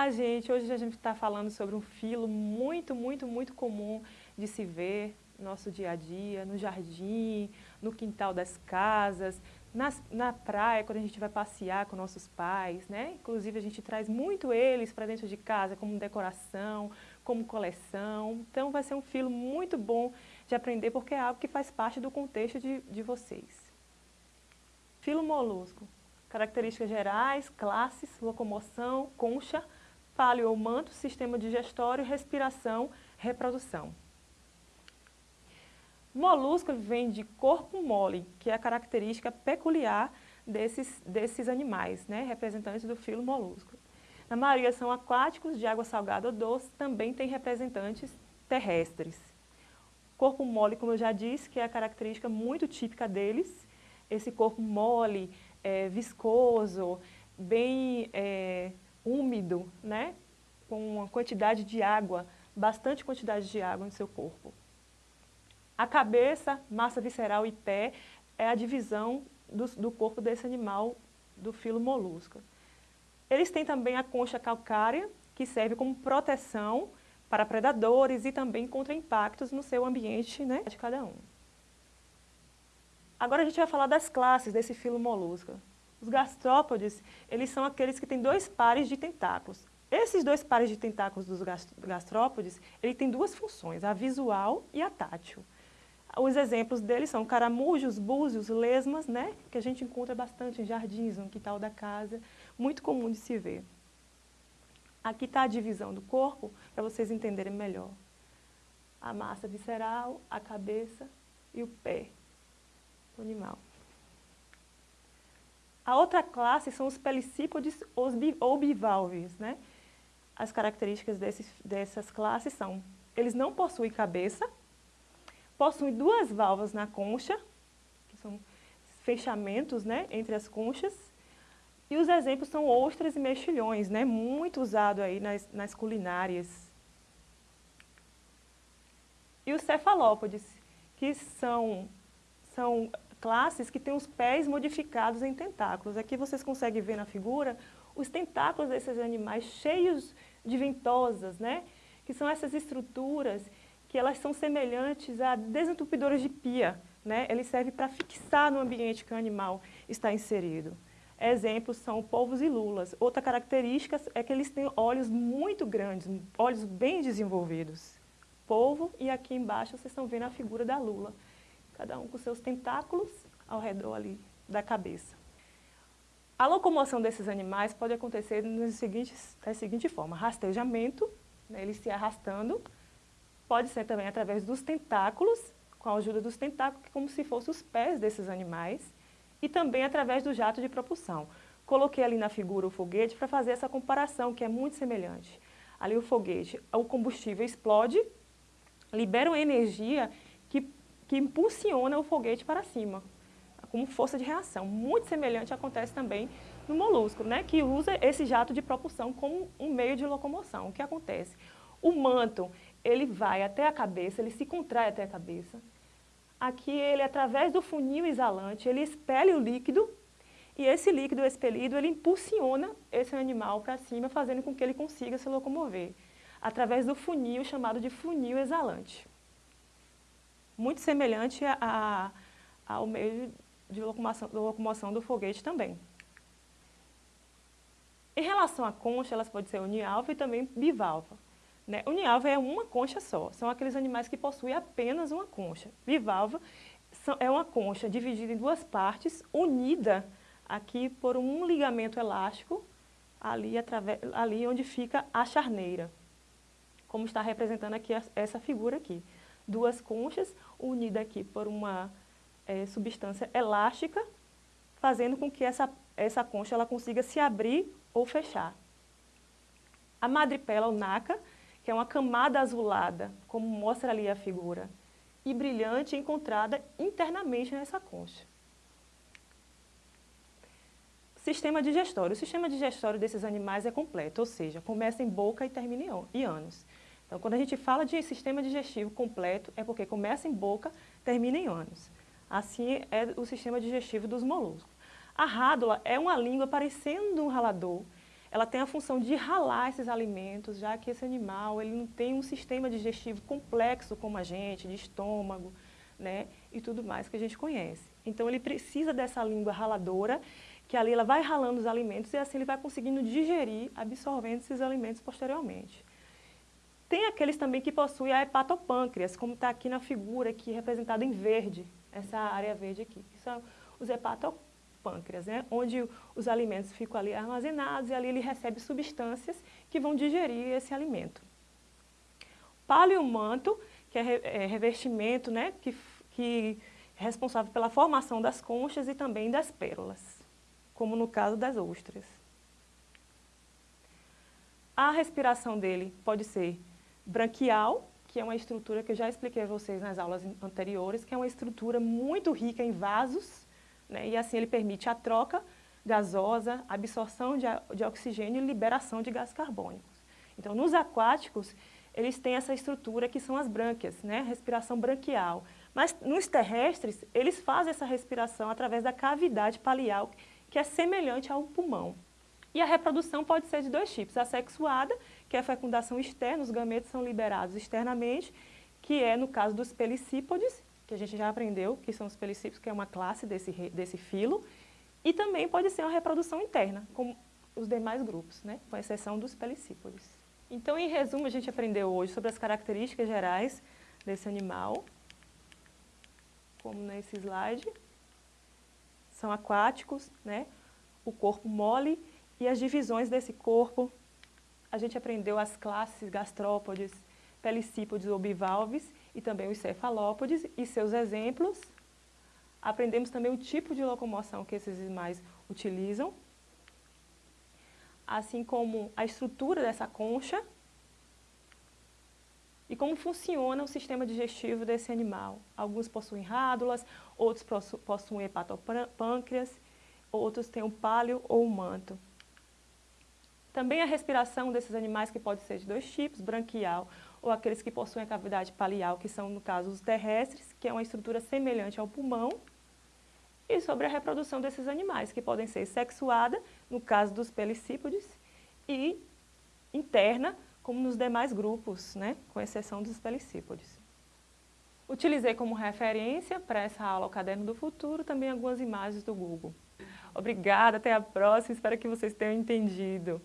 Olá, gente! Hoje a gente está falando sobre um filo muito, muito, muito comum de se ver no nosso dia a dia, no jardim, no quintal das casas, nas, na praia, quando a gente vai passear com nossos pais, né? Inclusive, a gente traz muito eles para dentro de casa, como decoração, como coleção. Então, vai ser um filo muito bom de aprender, porque é algo que faz parte do contexto de, de vocês. Filo molusco. Características gerais, classes, locomoção, concha, palio ou manto, sistema digestório, respiração, reprodução. Molusco vem de corpo mole, que é a característica peculiar desses, desses animais, né, representantes do filo molusco. Na maioria são aquáticos, de água salgada ou doce, também tem representantes terrestres. Corpo mole, como eu já disse, que é a característica muito típica deles, esse corpo mole, é, viscoso, bem é, úmido, né? com uma quantidade de água, bastante quantidade de água no seu corpo. A cabeça, massa visceral e pé é a divisão do, do corpo desse animal do filo molusco. Eles têm também a concha calcária, que serve como proteção para predadores e também contra impactos no seu ambiente né, de cada um. Agora a gente vai falar das classes desse filo molusco. Os gastrópodes, eles são aqueles que têm dois pares de tentáculos. Esses dois pares de tentáculos dos gastrópodes, ele tem duas funções, a visual e a tátil. Os exemplos deles são caramujos, búzios, lesmas, né, que a gente encontra bastante em jardins, no quintal da casa, muito comum de se ver. Aqui está a divisão do corpo, para vocês entenderem melhor. A massa visceral, a cabeça e o pé animal. A outra classe são os pelicípodes ou bivalves. Né? As características desses, dessas classes são, eles não possuem cabeça, possuem duas válvulas na concha, que são fechamentos né, entre as conchas, e os exemplos são ostras e mexilhões, né, muito usado aí nas, nas culinárias. E os cefalópodes, que são, são classes que têm os pés modificados em tentáculos. Aqui vocês conseguem ver na figura os tentáculos desses animais cheios de ventosas, né? que são essas estruturas que elas são semelhantes a desentupidoras de pia. Né? Eles servem para fixar no ambiente que o animal está inserido. Exemplos são polvos e lulas. Outra característica é que eles têm olhos muito grandes, olhos bem desenvolvidos. Polvo e aqui embaixo vocês estão vendo a figura da lula cada um com seus tentáculos ao redor ali da cabeça. A locomoção desses animais pode acontecer seguintes, da seguinte forma, rastejamento, né, eles se arrastando, pode ser também através dos tentáculos, com a ajuda dos tentáculos, como se fossem os pés desses animais, e também através do jato de propulsão. Coloquei ali na figura o foguete para fazer essa comparação, que é muito semelhante. Ali o foguete, o combustível explode, libera uma energia que impulsiona o foguete para cima, como força de reação. Muito semelhante acontece também no molusco, né, que usa esse jato de propulsão como um meio de locomoção. O que acontece? O manto, ele vai até a cabeça, ele se contrai até a cabeça. Aqui ele, através do funil exalante, ele expele o líquido e esse líquido expelido, ele impulsiona esse animal para cima, fazendo com que ele consiga se locomover, através do funil chamado de funil exalante muito semelhante a, a, ao meio de locomoção, de locomoção do foguete também. Em relação à concha, elas podem ser univalva e também bivalva. Né? Univalva é uma concha só, são aqueles animais que possuem apenas uma concha. Bivalva é uma concha dividida em duas partes, unida aqui por um ligamento elástico, ali, através, ali onde fica a charneira, como está representando aqui essa figura aqui duas conchas unidas aqui por uma é, substância elástica, fazendo com que essa, essa concha ela consiga se abrir ou fechar. A madrepela ou naca, que é uma camada azulada, como mostra ali a figura, e brilhante encontrada internamente nessa concha. Sistema digestório. O sistema digestório desses animais é completo, ou seja, começa em boca e termina em ânus. Então, quando a gente fala de sistema digestivo completo, é porque começa em boca, termina em ânus. Assim é o sistema digestivo dos moluscos. A rádula é uma língua parecendo um ralador. ela tem a função de ralar esses alimentos, já que esse animal ele não tem um sistema digestivo complexo como a gente, de estômago, né, e tudo mais que a gente conhece. Então ele precisa dessa língua raladora, que ali ela vai ralando os alimentos e assim ele vai conseguindo digerir, absorvendo esses alimentos posteriormente. Tem aqueles também que possuem a hepatopâncreas, como está aqui na figura aqui representada em verde, essa área verde aqui, que são os hepatopâncreas pâncreas, né? onde os alimentos ficam ali armazenados e ali ele recebe substâncias que vão digerir esse alimento. Paleomanto, que é, é revestimento né? que, que é responsável pela formação das conchas e também das pérolas, como no caso das ostras. A respiração dele pode ser branquial, que é uma estrutura que eu já expliquei a vocês nas aulas anteriores, que é uma estrutura muito rica em vasos, né? E assim ele permite a troca gasosa, absorção de, de oxigênio e liberação de gases carbônicos. Então, nos aquáticos, eles têm essa estrutura que são as brânquias, né? respiração branquial. Mas nos terrestres, eles fazem essa respiração através da cavidade palial, que é semelhante ao pulmão. E a reprodução pode ser de dois tipos, a sexuada, que é a fecundação externa, os gametos são liberados externamente, que é no caso dos pelicípodes, que a gente já aprendeu, que são os pelicípios, que é uma classe desse, desse filo, e também pode ser uma reprodução interna, como os demais grupos, né? com exceção dos pelicípodes. Então, em resumo, a gente aprendeu hoje sobre as características gerais desse animal, como nesse slide. São aquáticos, né? o corpo mole e as divisões desse corpo. A gente aprendeu as classes gastrópodes, pelicípodes ou bivalves e também os cefalópodes e seus exemplos. Aprendemos também o tipo de locomoção que esses animais utilizam, assim como a estrutura dessa concha e como funciona o sistema digestivo desse animal. Alguns possuem rádulas, outros possuem hepatopâncreas, outros têm o pálio ou o manto. Também a respiração desses animais que pode ser de dois tipos, branquial ou aqueles que possuem a cavidade palial, que são, no caso, os terrestres, que é uma estrutura semelhante ao pulmão, e sobre a reprodução desses animais, que podem ser sexuada, no caso dos pelicípodes, e interna, como nos demais grupos, né, com exceção dos pelicípodes. Utilizei como referência para essa aula o Caderno do Futuro também algumas imagens do Google. Obrigada, até a próxima, espero que vocês tenham entendido.